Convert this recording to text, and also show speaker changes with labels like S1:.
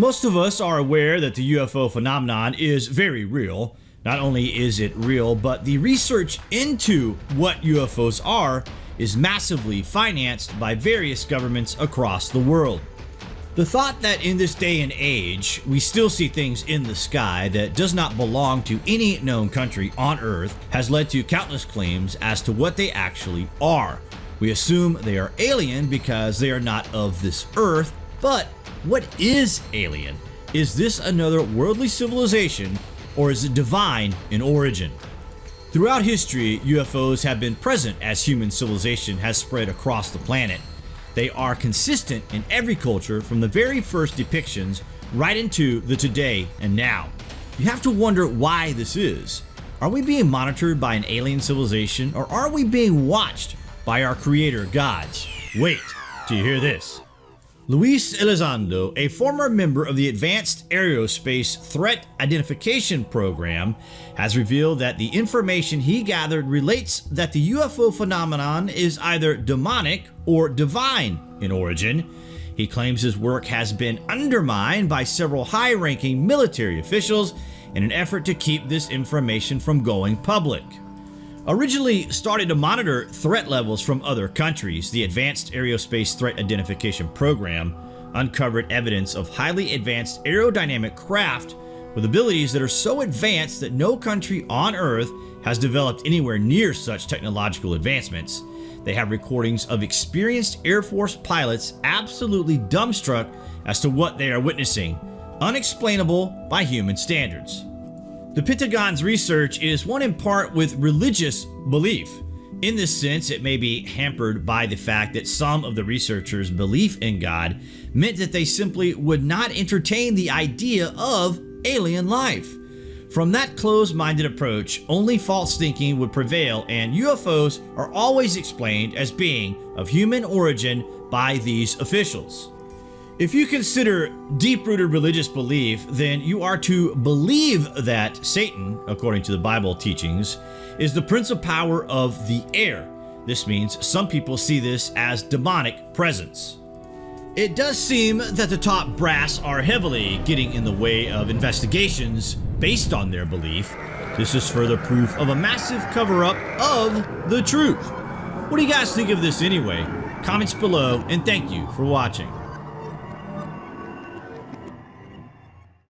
S1: Most of us are aware that the UFO phenomenon is very real. Not only is it real, but the research into what UFOs are is massively financed by various governments across the world. The thought that in this day and age we still see things in the sky that does not belong to any known country on Earth has led to countless claims as to what they actually are. We assume they are alien because they are not of this Earth, but what is alien? Is this another worldly civilization or is it divine in origin? Throughout history, UFOs have been present as human civilization has spread across the planet. They are consistent in every culture from the very first depictions right into the today and now. You have to wonder why this is. Are we being monitored by an alien civilization or are we being watched by our creator gods? Wait till you hear this. Luis Elizondo, a former member of the Advanced Aerospace Threat Identification Program, has revealed that the information he gathered relates that the UFO phenomenon is either demonic or divine in origin. He claims his work has been undermined by several high-ranking military officials in an effort to keep this information from going public. Originally started to monitor threat levels from other countries, the Advanced Aerospace Threat Identification Program uncovered evidence of highly advanced aerodynamic craft with abilities that are so advanced that no country on Earth has developed anywhere near such technological advancements. They have recordings of experienced Air Force pilots absolutely dumbstruck as to what they are witnessing, unexplainable by human standards. The Pentagon's research is one in part with religious belief. In this sense, it may be hampered by the fact that some of the researchers' belief in God meant that they simply would not entertain the idea of alien life. From that closed-minded approach, only false thinking would prevail and UFOs are always explained as being of human origin by these officials. If you consider deep-rooted religious belief, then you are to believe that Satan, according to the Bible teachings, is the prince of power of the air. This means some people see this as demonic presence. It does seem that the top brass are heavily getting in the way of investigations based on their belief. This is further proof of a massive cover-up of the truth. What do you guys think of this anyway? Comments below and thank you for watching.